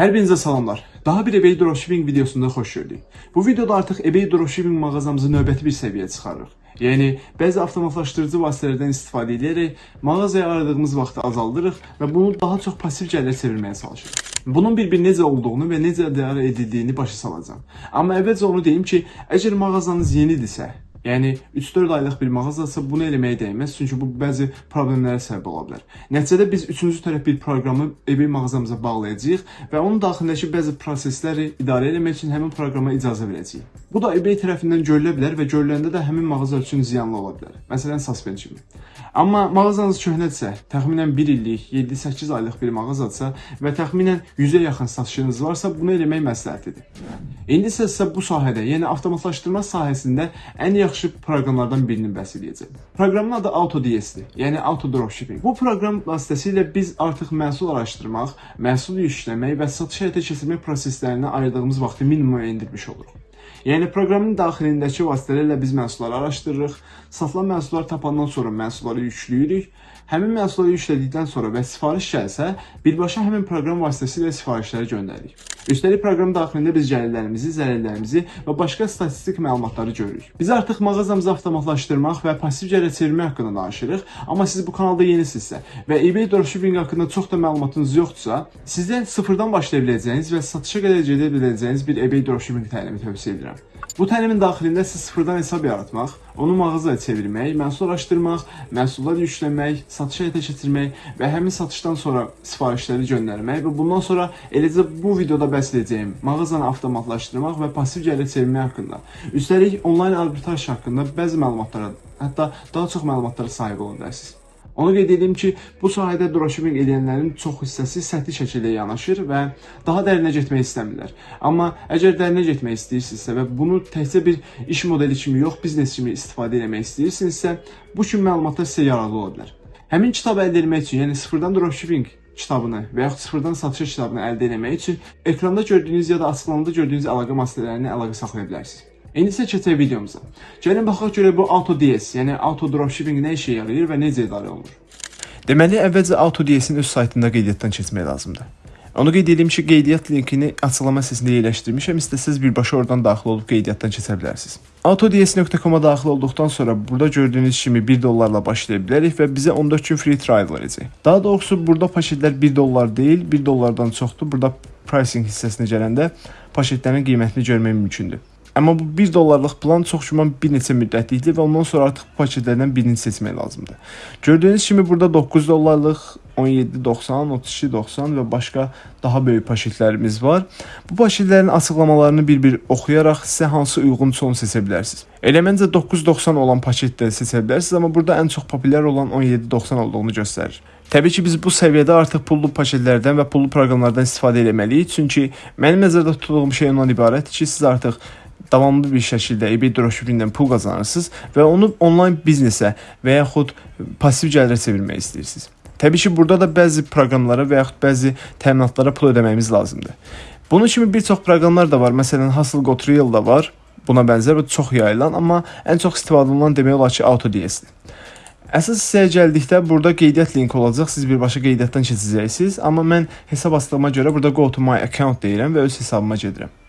Hər birinizə salamlar. Daha bir eBay dropshipping videosunda xoş gördük. Bu videoda artıq eBay dropshipping mağazamızı növbəti bir səviyyəyə çıxarırıq. Yəni bəzi avtomatlaşdırıcı vasitələrdən istifadə edərək mağazaya ayırdığımız vaxtı azaldırıq və bunu daha çox pasiv gəlir çevirməyə çalışırıq. Bunun bir-bir necə olduğunu və necə idarə edildiyini başa salacağam. Amma əvvəlcə onu deyim ki, əgər mağazanız yenidirsə, Yəni 3-4 aylıq bir mağazadsa bunu eləməyə dəyməz, çünki bu bəzi problemlərə səbəb ola bilər. Nəticədə biz üçüncü tərəf bir proqramı eBay mağazamıza bağlayacağıq və onun daxilindəki bəzi prosesləri idarə etmək üçün həmin proqrama icazə verəcəyik. Bu da eBay tərəfindən görülə bilər və görüləndə də həmin mağaza üçün ziyanlı ola bilər. Məsələn, suspend kimi. Amma mağazanız köhnədirsə, təxminən 1 illik, 7-8 aylıq bir mağazadsa və təxminən 100-ə yaxın satışınız varsa, bunu eləmək məsləhətlidir. İndi isə sizə bu sahədə, yəni avtomatlaşdırma sahəsində ən yaxşı proqramlardan birini bəhs edəcəm. Proqramın adı AutoDS-dir, yəni Auto Dropshipping. Bu proqram vasitəsilə biz artıq məhsul araşdırmaq, məhsul yükləmək və satış həyata keçirmək proseslərinə ayırdığımız vaxtı minimuma endirmiş oluruq. Yəni proqramın daxilindəki vasitələrlə biz məhsulları araşdırırıq, satılan məhsullar tapandan sonra məhsulları yükləyirik. Həmin məhsulları yüklədikdən sonra və sifariş gəlsə, birbaşa həmin proqram vasitəsilə sifarişləri göndəririk. Üstəlik proqram daxilində biz gəlirlərimizi, zərərlərimizi və başqa statistik məlumatları görürük. Biz artıq mağazamızı avtomatlaşdırmaq və pasiv gəlir çevirmək haqqında danışırıq, amma siz bu kanalda yenisinizsə və eBay dropshipping haqqında çox da məlumatınız yoxdursa, sizə sıfırdan başlaya biləcəyiniz və satışa qədər gedə biləcəyiniz bir eBay dropshipping təlimi tövsiyə edirəm. Bu təlimin daxilində siz sıfırdan hesab yaratmaq, onu mağazaya çevirmək, məhsul araşdırmaq, məhsullar yükləmək, satışa həyata keçirmək və həmin satışdan sonra sifarişləri göndərmək və bundan sonra eləcə bu videoda bəhs edəcəyim mağazanı avtomatlaşdırmaq və pasiv gəlir çevirmək haqqında. Üstəlik onlayn arbitraj haqqında bəzi məlumatlara, hətta daha çox məlumatlara sahib ola bilərsiniz. Onu qeyd edim ki, bu sahədə dropshipping edənlərin çox hissəsi səthi şəkildə yanaşır və daha dərinə getmək istəmirlər. Amma əgər dərinə getmək istəyirsinizsə və bunu təkcə bir iş modeli kimi yox, biznes kimi istifadə etmək istəyirsinizsə, bu kimi məlumatlar sizə yararlı ola bilər. Həmin kitabı əldə etmək üçün, yəni sıfırdan dropshipping kitabını və yaxud sıfırdan satış kitabını əldə etmək üçün ekranda gördüyünüz ya da açıqlamada gördüyünüz əlaqə vasitələrini əlaqə saxlaya bilərsiniz. İndi isə keçək videomuza. Gəlin baxaq görə bu AutoDS, yəni Auto Dropshipping nə işə yarayır və necə idarə olunur. Deməli, əvvəlcə AutoDS-in öz saytında qeydiyyatdan keçmək lazımdır. Onu qeyd edeyim ki, qeydiyyat linkini açıqlama hissəsində yerləşdirmişəm. İstəsəz birbaşa oradan daxil olub qeydiyyatdan keçə bilərsiniz. autods.com-a daxil olduqdan sonra burada gördüyünüz kimi 1 dollarla başlaya bilərik və bizə 14 gün free trial verəcək. Daha doğrusu burada paşetlər 1 dollar deyil, 1 dollardan çoxdur. Burada pricing hissəsinə gələndə paşetlərin qiymətini görmək mümkündür. Amma bu 1 dollarlıq plan çox güman bir neçə müddətlikdir və ondan sonra artıq paketlərdən birini seçmək lazımdır. Gördüyünüz kimi burada 9 dollarlıq 17.90, 32.90 və başqa daha böyük paketlərimiz var. Bu paketlərin açıqlamalarını bir-bir oxuyaraq sizə hansı uyğunsa onu seçə bilərsiniz. Elə məncə 9.90 olan paket də seçə bilərsiniz, amma burada ən çox populyar olan 17.90 olduğunu göstərir. Təbii ki, biz bu səviyyədə artıq pullu paketlərdən və pullu proqramlardan istifadə etməliyik, çünki mənim nəzərdə tutduğum şey ondan ibarətdir ki, siz artıq davamlı bir şəkildə eBay dropshippingdən pul qazanırsınız və onu onlayn biznesə və yaxud pasiv gəlirə çevirmək istəyirsiniz. Təbii ki, burada da bəzi proqramlara və yaxud bəzi təminatlara pul ödəməyimiz lazımdır. Bunun kimi bir çox proqramlar da var. Məsələn, Hustle Got Real da var. Buna bənzər və çox yayılan, amma ən çox istifadə olunan demək olar ki, AutoDS-dir. Əsas hissəyə gəldikdə burada qeydiyyat linki olacaq. Siz birbaşa qeydiyyatdan keçəcəksiniz, amma mən hesab açdığıma görə burada go to my account deyirəm və öz hesabıma gedirəm.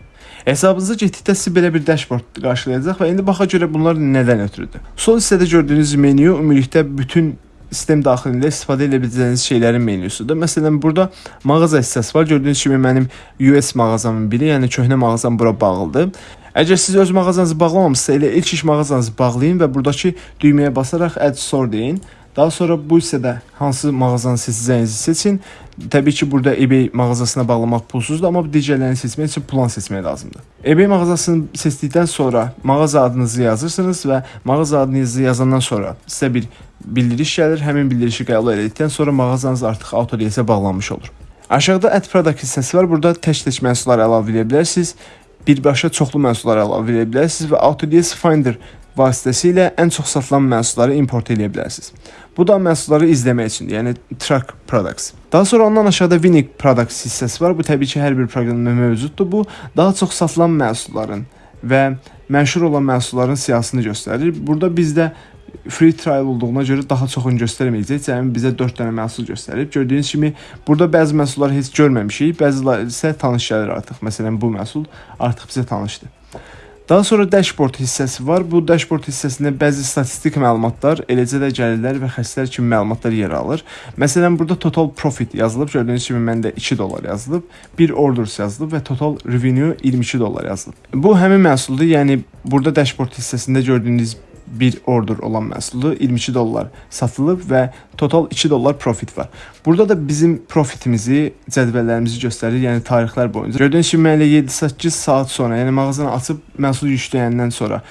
Hesabınıza getdikdə sizi belə bir dashboard qarşılayacaq və indi baxa görə bunlar nədən ötürüdür. Sol hissədə gördüyünüz menyu ümumilikdə bütün sistem daxilində istifadə edə biləcəyiniz şeylərin menyusudur. Məsələn, burada mağaza hissəsi var. Gördüyünüz kimi mənim US mağazamın biri, yəni köhnə mağazam bura bağlıdır. Əgər siz öz mağazanızı bağlamamısınızsa, elə ilk iş mağazanızı bağlayın və buradakı düyməyə basaraq add store deyin. Daha sonra bu hissədə hansı mağazanı seçəcəyinizi seçin. Təbii ki, burada eBay mağazasına bağlamaq pulsuzdur, amma digərlərini seçmək üçün plan seçmək lazımdır. eBay mağazasını seçdikdən sonra mağaza adınızı yazırsınız və mağaza adınızı yazandan sonra sizə bir bildiriş gəlir. Həmin bildirişi qəbul etdikdən sonra mağazanız artıq AutoDS-ə bağlanmış olur. Aşağıda Add Product hissəsi var. Burada tək-tək məhsullar əlavə edə bilərsiniz. Birbaşa çoxlu məhsullar əlavə edə bilərsiniz və AutoDS Finder vasitəsilə ən çox satılan məhsulları import edə bilərsiniz. Bu da məhsulları izləmək üçündür, yəni track products. Daha sonra ondan aşağıda Winning products hissəsi var. Bu təbii ki, hər bir proqramda mövcuddur. Bu daha çox satılan məhsulların və məşhur olan məhsulların siyahısını göstərir. Burada bizdə free trial olduğuna görə daha çoxunu göstərməyəcək. Cəmi bizə 4 dənə məhsul göstərib. Gördüyünüz kimi burada bəzi məhsulları heç görməmişik, bəziləri isə tanış gəlir artıq. Məsələn, bu məhsul artıq bizə tanışdır. Daha sonra dashboard hissəsi var. Bu dashboard hissəsində bəzi statistik məlumatlar, eləcə də gəlirlər və xərclər kimi məlumatlar yer alır. Məsələn, burada total profit yazılıb. Gördüyünüz kimi məndə 2 dollar yazılıb, 1 orders yazılıb və total revenue 22 dollar yazılıb. Bu həmin məhsuldur. Yəni burada dashboard hissəsində gördüyünüz bir order olan məhsulu 22 dollar satılıb və total 2 dollar profit var. Burada da bizim profitimizi, cədvəllərimizi göstərir, yəni tarixlər boyunca. Gördüyünüz kimi mən elə 7-8 saat sonra, yəni mağazanı açıb məhsulu yükləyəndən sonra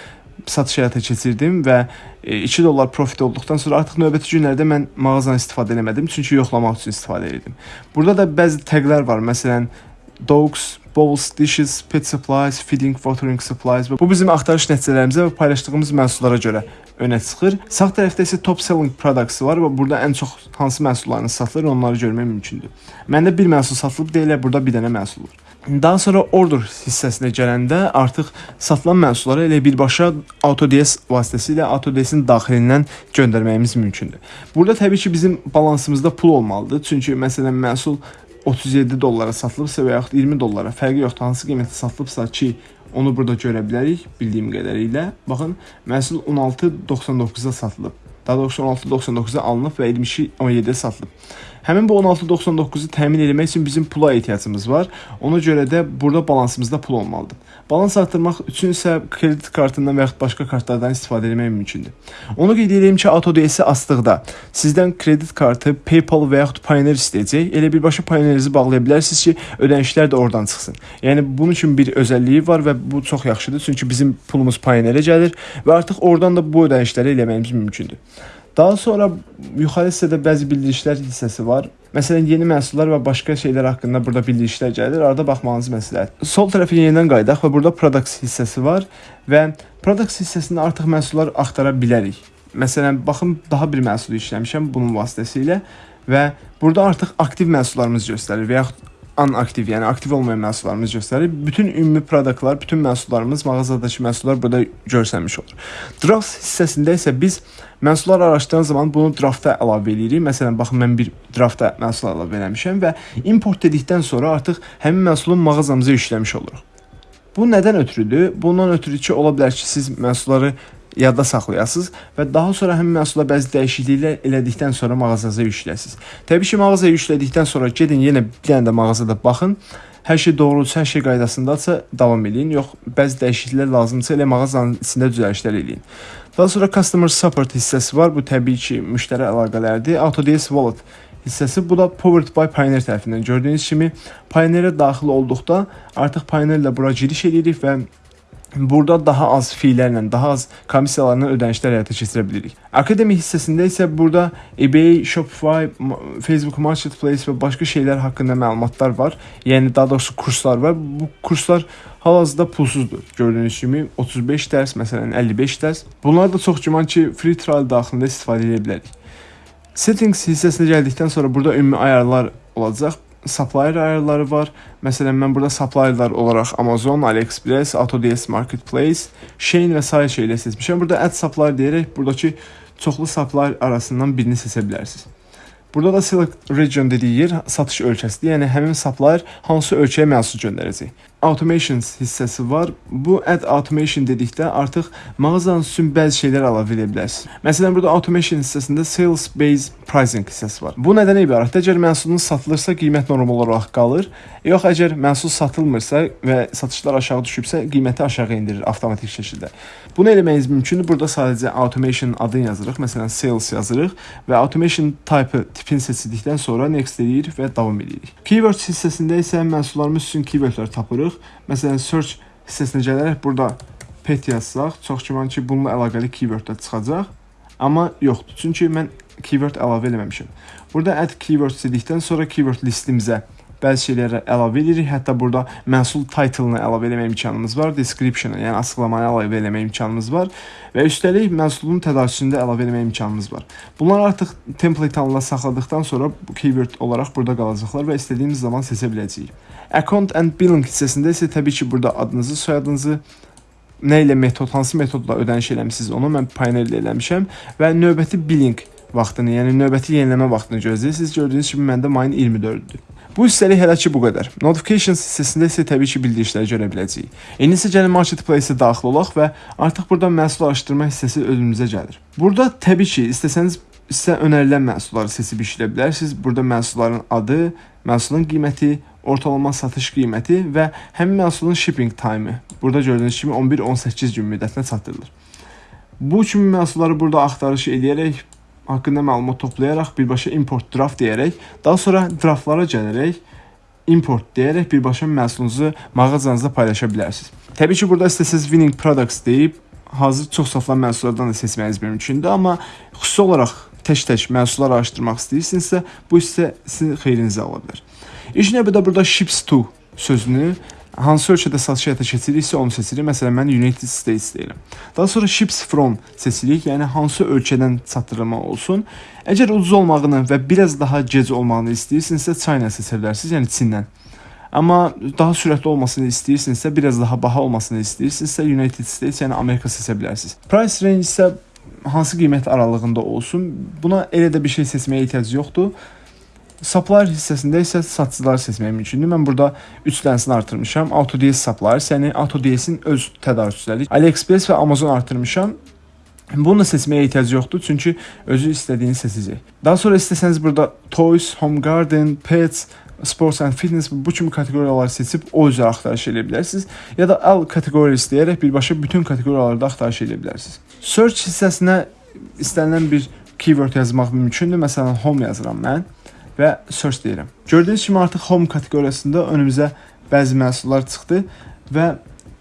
satış həyata keçirdim və 2 dollar profit olduqdan sonra artıq növbəti günlərdə mən mağazanı istifadə etmədim, çünki yoxlamaq üçün istifadə edirdim. Burada da bəzi təqlər var. Məsələn, dogs, bowls, dishes, pet supplies, feeding, watering supplies bu bizim axtarış nəticələrimizə və paylaşdığımız məhsullara görə önə çıxır. Sağ tərəfdə isə top selling products var və burada ən çox hansı məhsullarınız satılır, onları görmək mümkündür. Məndə bir məhsul satılıb deyilə, burada bir dənə məhsul var. Daha sonra order hissəsinə gələndə artıq satılan məhsulları elə birbaşa AutoDS vasitəsilə AutoDS-in daxilindən göndərməyimiz mümkündür. Burada təbii ki, bizim balansımızda pul olmalıdır. Çünki məsələn məhsul 37 dollara satılıbsa və yaxud 20 dollara, fərqi yoxdur, hansı qiymətə satılıbsa ki, onu burada görə bilərik bildiyim qədərilə. Baxın, məhsul 16.99-a satılıb. Daha doğrusu 16.99-a alınıb və 22.17-ə satılıb. Həmin bu 16.99-u təmin etmək üçün bizim pula ehtiyacımız var. Ona görə də burada balansımızda pul olmalıdır. Balans artırmaq üçün isə kredit kartından və yaxud başqa kartlardan istifadə etmək mümkündür. Onu qeyd edeyim ki, AutoDS asdıqda sizdən kredit kartı, PayPal və yaxud Payoneer istəyəcək. Elə birbaşa Payoneerinizi bağlaya bilərsiniz ki, ödənişlər də oradan çıxsın. Yəni bunun üçün bir özəlliyi var və bu çox yaxşıdır. Çünki bizim pulumuz Payoneerə gəlir və artıq oradan da bu ödənişləri eləməyimiz mümkündür. Daha sonra yuxarı hissədə bəzi bildirişlər hissəsi var. Məsələn, yeni məhsullar və başqa şeylər haqqında burada bildirişlər gəlir. Arada baxmağınız məsləhət. Sol tərəfə yenidən qayıdaq və burada products hissəsi var və products hissəsində artıq məhsullar axtara bilərik. Məsələn, baxın daha bir məhsul işləmişəm bunun vasitəsilə və burada artıq aktiv məhsullarımız göstərir və yaxud anaktiv, yəni aktiv olmayan məhsullarımız göstərir. Bütün ümumi produktlar, bütün məhsullarımız, mağazadakı məhsullar burada görsənmiş olur. Draft hissəsində isə biz məhsullar araşdıran zaman bunu draftda əlavə edirik. Məsələn, baxın mən bir draftda məhsul əlavə eləmişəm və import dedikdən sonra artıq həmin məhsulu mağazamıza yükləmiş oluruq. Bu nədən ötürüdür? Bundan ötürü ki, ola bilər ki, siz məhsulları yadda saxlayasınız və daha sonra həmin məhsula bəzi dəyişikliklər elədikdən sonra mağazanıza yükləsiniz. Təbii ki, mağazaya yüklədikdən sonra gedin yenə bir dənə də mağazada baxın. Hər şey doğrudursa, hər şey qaydasındadsa davam eləyin. Yox, bəzi dəyişikliklər lazımdırsa elə mağazanın içində düzəlişlər eləyin. Daha sonra customer support hissəsi var. Bu təbii ki, müştəri əlaqələrdir. AutoDS Wallet hissəsi bu da Powered by Pioneer tərəfindən gördüyünüz kimi Pioneer-ə daxil olduqda artıq Pioneer ilə bura giriş edirik və Burada daha az fiylərlə, daha az komissiyalarla ödənişlər həyata keçirə bilirik. Akademi hissəsində isə burada eBay, Shopify, Facebook Marketplace və başqa şeylər haqqında məlumatlar var. Yəni daha doğrusu kurslar var. Bu kurslar hal-hazırda pulsuzdur. Gördüyünüz kimi 35 dərs, məsələn 55 dərs. Bunlar da çox güman ki, free trial daxilində istifadə edə bilərik. Settings hissəsinə gəldikdən sonra burada ümumi ayarlar olacaq supplier ayarları var. Məsələn, mən burada supplierlər olaraq Amazon, AliExpress, AutoDS Marketplace, Shein və sair şeylər seçmişəm. Burada add supplier deyərək buradakı çoxlu supplier arasından birini seçə bilərsiniz. Burada da select region dediyi yer satış ölkəsidir. Yəni həmin supplier hansı ölkəyə məhsul göndərəcək. Automations hissəsi var. Bu add automation dedikdə artıq mağazanın üçün bəzi şeylər əlavə edə bilərsiniz. Məsələn, burada automation hissəsində sales base pricing hissəsi var. Bu nədən ibarətdir? Əgər məhsulunuz satılırsa, qiymət normal olaraq qalır. Yox, əgər məhsul satılmırsa və satışlar aşağı düşübsə, qiyməti aşağı endirir avtomatik şəkildə. Bunu eləməyiniz mümkündür. Burada sadəcə automation adını yazırıq. Məsələn, sales yazırıq və automation type tipini seçdikdən sonra next deyirik və davam edirik. Keywords hissəsində isə məhsullarımız üçün keywordlər tapırıq. Məsələn, search hissəsinə gələrək burada pet yazsaq, çox güman ki, bununla əlaqəli keywordlər çıxacaq. Amma yoxdur. Çünki mən keyword əlavə eləməmişəm. Burada add keywords dedikdən sonra keyword listimizə bəzi şeyləri əlavə edirik. Hətta burada məhsul title-ını əlavə etmək imkanımız var, description-ı, yəni açıqlamanı əlavə etmək imkanımız var və üstəlik məhsulun tədarükçüsünü də əlavə etmək imkanımız var. Bunlar artıq template halında saxladıqdan sonra keyword olaraq burada qalacaqlar və istədiyimiz zaman seçə biləcəyik. Account and billing hissəsində isə təbii ki, burada adınızı, soyadınızı nə ilə metod, hansı metodla ödəniş eləmisiniz onu mən Payoneer ilə eləmişəm və növbəti billing vaxtını, yəni növbəti yeniləmə vaxtını gözləyirsiniz. Gördüyünüz kimi məndə mayın 24-dür. Bu hissəlik hələ ki bu qədər. Notifications hissəsində isə təbii ki bildirişləri görə biləcəyik. İndi isə gəlin marketplace-ə daxil olaq və artıq burada məhsul araşdırma hissəsi önümüzə gəlir. Burada təbii ki, istəsəniz sizə önərilən məhsulları seçib işləyə bilərsiniz. Burada məhsulların adı, məhsulun qiyməti, ortalama satış qiyməti və həmin məhsulun shipping time-ı. Burada gördüyünüz kimi 11-18 gün müddətinə çatdırılır. Bu kimi məhsulları burada axtarış edərək haqqında məlumat toplayaraq birbaşa import draft deyərək, daha sonra draftlara gələrək import deyərək birbaşa məhsulunuzu mağazanızda paylaşa bilərsiniz. Təbii ki, burada istəsəz winning products deyib hazır çox satılan məhsullardan da seçməniz mümkündür, amma xüsusi olaraq tək-tək məhsullar araşdırmaq istəyirsinizsə, bu hissə sizin xeyrinizə ola bilər. İlk növbədə burada ships to sözünü hansı ölkədə satış həyata keçiririksə onu seçirik. Məsələn, mən United States deyirəm. Daha sonra ships from seçirik, yəni hansı ölkədən çatdırılma olsun. Əgər ucuz olmağını və biraz daha gec olmağını istəyirsinizsə China seçə bilərsiniz, yəni Çindən. Amma daha sürətli olmasını istəyirsinizsə, biraz daha baha olmasını istəyirsinizsə United States, yəni Amerika seçə bilərsiniz. Price range isə hansı qiymət aralığında olsun. Buna elə də bir şey seçməyə ehtiyac yoxdur. Supplier hissəsində isə satıcıları seçmək mümkündür. Mən burada 3 dənəsini artırmışam. AutoDS Supplier, yəni AutoDS-in öz tədarükçüləri. AliExpress və Amazon artırmışam. Bunu da seçməyə ehtiyac yoxdur, çünki özü istədiyini seçəcək. Daha sonra istəsəniz burada Toys, Home Garden, Pets, Sports and Fitness bu kimi kateqoriyaları seçib o üzrə axtarış edə bilərsiniz. Ya da All Categories deyərək birbaşa bütün kateqoriyalarda axtarış edə bilərsiniz. Search hissəsinə istənilən bir keyword yazmaq mümkündür. Məsələn, home yazıram mən və search deyirəm. Gördüyünüz kimi artıq home kateqoriyasında önümüzə bəzi məhsullar çıxdı və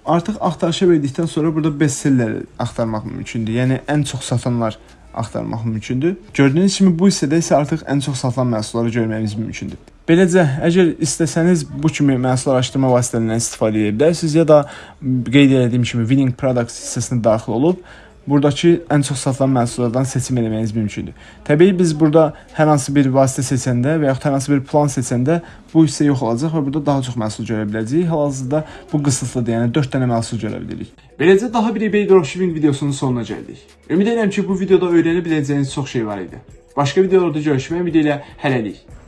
artıq axtarışa verdikdən sonra burada bestselleri axtarmaq mümkündür. Yəni ən çox satanlar axtarmaq mümkündür. Gördüyünüz kimi bu hissədə isə artıq ən çox satılan məhsulları görməyimiz mümkündür. Beləcə, əgər istəsəniz bu kimi məhsul araşdırma vasitələrindən istifadə edə bilərsiniz ya da qeyd etdiyim kimi winning products hissəsinə daxil olub buradakı ən çox satılan məhsullardan seçim etməyiniz mümkündür. Təbii biz burada hər hansı bir vasitə seçəndə və yaxud hər hansı bir plan seçəndə bu hissə yox olacaq və burada daha çox məhsul görə biləcəyik. Hal-hazırda bu qısıtlıdır, yəni 4 dənə məhsul görə bilirik. Beləcə daha bir eBay dropshipping videosunun sonuna gəldik. Ümid edirəm ki, bu videoda öyrənə biləcəyiniz çox şey var idi. Başqa videolarda görüşmək ümidi ilə hələlik.